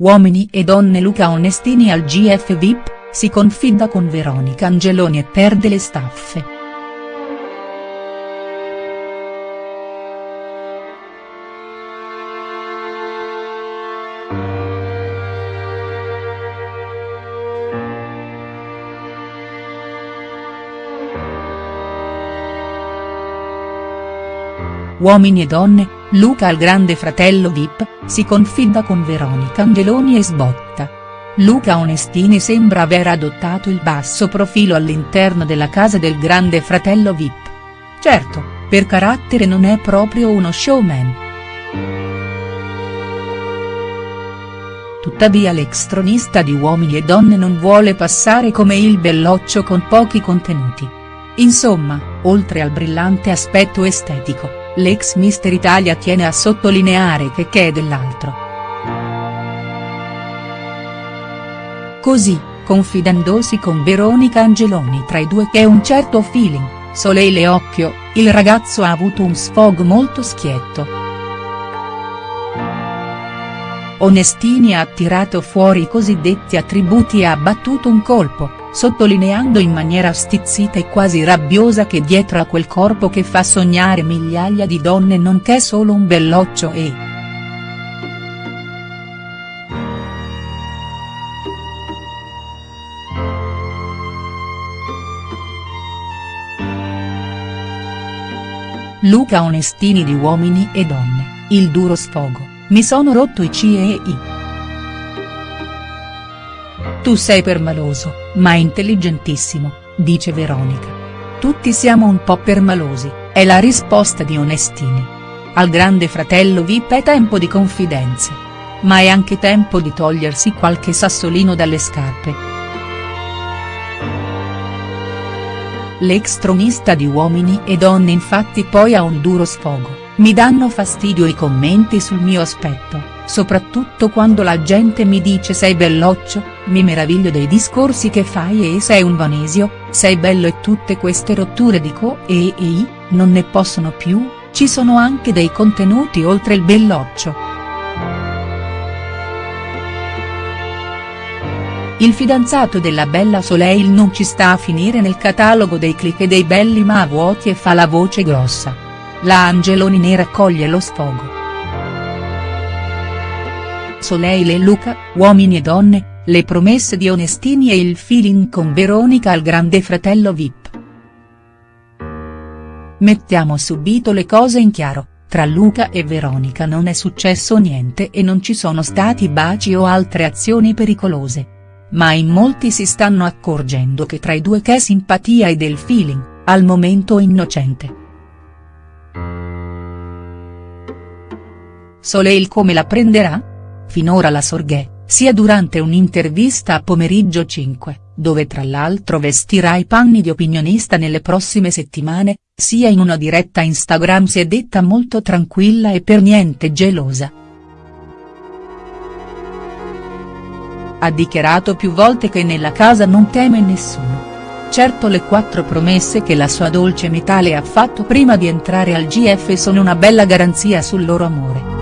Uomini e donne Luca Onestini al GF VIP, si confida con Veronica Angeloni e perde le staffe. Uomini e donne, Luca al grande fratello Vip, si confida con Veronica Angeloni e sbotta. Luca Onestini sembra aver adottato il basso profilo all'interno della casa del grande fratello Vip. Certo, per carattere non è proprio uno showman. Tuttavia l'ex tronista di Uomini e Donne non vuole passare come il belloccio con pochi contenuti. Insomma, oltre al brillante aspetto estetico, l'ex Mister Italia tiene a sottolineare che che è dell'altro. Così, confidandosi con Veronica Angeloni tra i due che è un certo feeling, Soleil e Occhio, il ragazzo ha avuto un sfogo molto schietto. Onestini ha tirato fuori i cosiddetti attributi e ha battuto un colpo, sottolineando in maniera stizzita e quasi rabbiosa che dietro a quel corpo che fa sognare migliaia di donne non c'è solo un belloccio e. Luca Onestini di Uomini e Donne, il duro sfogo, mi sono rotto i CE e I. Tu sei permaloso, ma intelligentissimo, dice Veronica. Tutti siamo un po' permalosi, è la risposta di Onestini. Al grande fratello Vip è tempo di confidenze. Ma è anche tempo di togliersi qualche sassolino dalle scarpe. L'ex tronista di Uomini e Donne infatti poi ha un duro sfogo, mi danno fastidio i commenti sul mio aspetto soprattutto quando la gente mi dice sei belloccio, mi meraviglio dei discorsi che fai e sei un vanesio, sei bello e tutte queste rotture dico e e i, non ne possono più, ci sono anche dei contenuti oltre il belloccio. Il fidanzato della bella Soleil non ci sta a finire nel catalogo dei click e dei belli ma vuoti e fa la voce grossa. La Angeloni ne raccoglie lo sfogo. Soleil e Luca, uomini e donne, le promesse di Onestini e il feeling con Veronica al grande fratello Vip. Mettiamo subito le cose in chiaro, tra Luca e Veronica non è successo niente e non ci sono stati baci o altre azioni pericolose. Ma in molti si stanno accorgendo che tra i due c'è simpatia e del feeling, al momento innocente. Soleil come la prenderà?. Finora la Sorghè, sia durante un'intervista a Pomeriggio 5, dove tra l'altro vestirà i panni di opinionista nelle prossime settimane, sia in una diretta Instagram si è detta molto tranquilla e per niente gelosa. Ha dichiarato più volte che nella casa non teme nessuno. Certo le quattro promesse che la sua dolce metà le ha fatto prima di entrare al GF sono una bella garanzia sul loro amore.